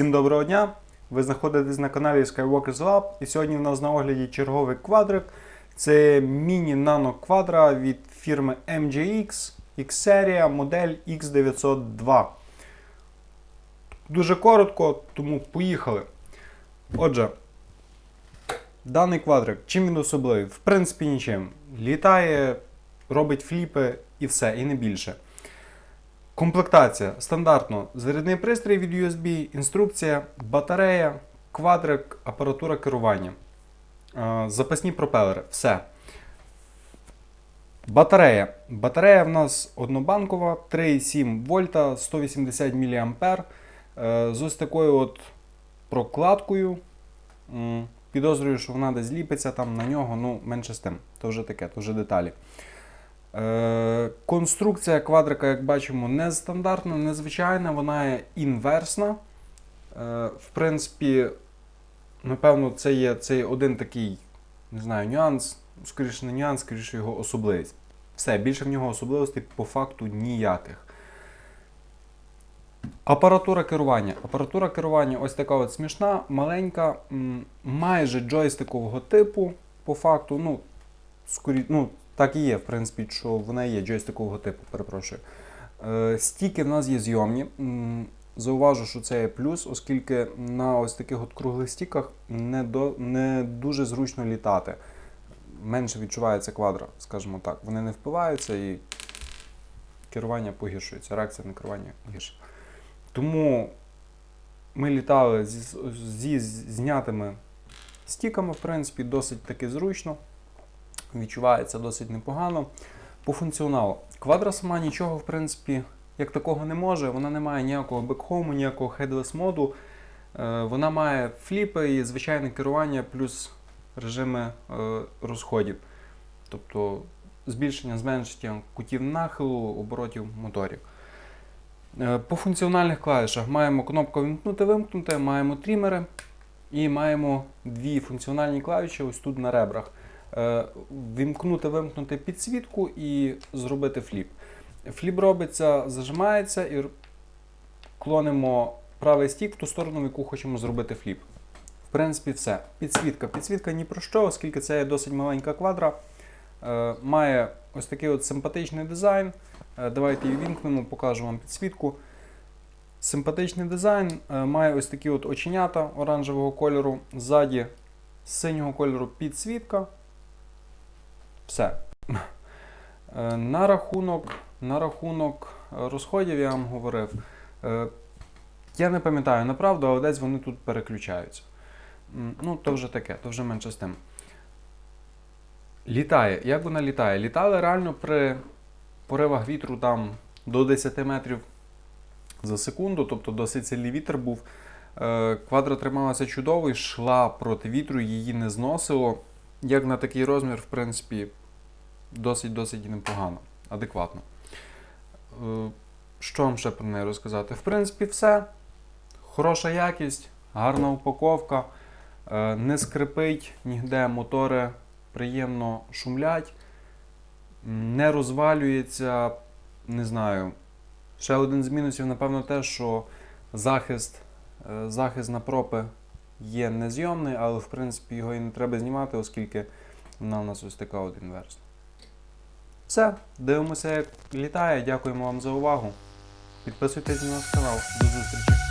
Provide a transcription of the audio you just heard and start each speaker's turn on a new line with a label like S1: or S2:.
S1: Всім доброго дня! Ви знаходитесь на каналі Skywalkers Lab і сьогодні в нас на огляді черговий квадрик. Це міні-нано квадра від фірми MGX X-серія модель X902. Дуже коротко, тому поїхали. Отже, даний квадрик, чим він особливий? В принципі, нічим. Літає, робить фліпи і все, і не більше. Комплектація стандартно. Зарядний пристрій від USB, інструкція, батарея, квадрик, апаратура керування. Е, Запасні пропелери. Все. Батарея. Батарея в нас однобанкова, 3,7 вольта, 180 мА. З ось такою от прокладкою. Підозрюю, що вона десь ліпиться там на нього, ну менше з тим. То вже таке, то вже деталі. Е, Конструкція квадрика, як бачимо, не стандартна, незвичайна, вона є інверсна. Е, В принципі, напевно, це є, це один такий, не знаю, нюанс, скоріше не нюанс, скоріше його особливість. Все, більше в нього особливостей по факту ніяких. Апаратура керування. Апаратура керування ось така от смішна, маленька, майже джойстикового типу, по факту, ну, скорі, ну, так і є, в принципі, що вона є джойстикового типу, перепрошую. Е, стіки в нас є зйомні. Зауважу, що це є плюс, оскільки на ось таких от круглих стіках не, до, не дуже зручно літати. Менше відчувається квадра, скажімо так. Вони не впиваються і керування погіршується, реакція на керування гірше. Тому ми літали зі, зі знятими стіками, в принципі, досить таки зручно. Відчувається досить непогано. По функціоналу. Квадра сама нічого, в принципі, як такого не може. Вона не має ніякого бекхому, ніякого headless моду. Е, Вона має фліпи і звичайне керування, плюс режими е, розходів. Тобто збільшення, зменшення кутів нахилу, оборотів моторів. Е, По функціональних клавішах маємо кнопку вимкнути вимкнути, маємо трімери і маємо дві функціональні клавіші ось тут на ребрах. Е, Ввімкнути, вимкнути підсвітку і зробити фліп. Фліп робиться, зажимається і клонимо правий стік в ту сторону, в яку хочемо зробити фліп. В принципі, все. Підсвітка. Підсвітка ні про що, оскільки це є досить маленька квадра. Е, Має ось такий от симпатичний дизайн. Е, Давайте її вімкнемо, покажу вам підсвітку. Симпатичний дизайн, має ось такі от оченята оранжевого кольору. Ззаді синього кольору підсвітка. Все. Е, На рахунок, на рахунок розходів я вам говорив. Е, Я не пам'ятаю направду, але десь вони тут переключаються. Ну, то вже таке, то вже менше з тим. Літає. Як вона літає? Літали реально при поривах вітру там до 10 метрів за секунду, тобто досить сильний вітер був. Е, Квадра трималася чудово, йшла проти вітру, її не зносило. Як на такий розмір, в принципі, досить-досить непогано, адекватно. Е, Що вам ще про неї розказати? В принципі, все. Хороша якість, гарна упаковка, е, не скрипить ніде, мотори приємно шумлять, не розвалюється, не знаю. Ще один з мінусів, напевно, те, що захист, е, захист на пропи є незйомний, але в принципі його і не треба знімати, оскільки вона у нас ось така от інверсна. Все, дивимося, як літає. Дякуємо вам за увагу. Підписуйтесь на наш канал. До зустрічі!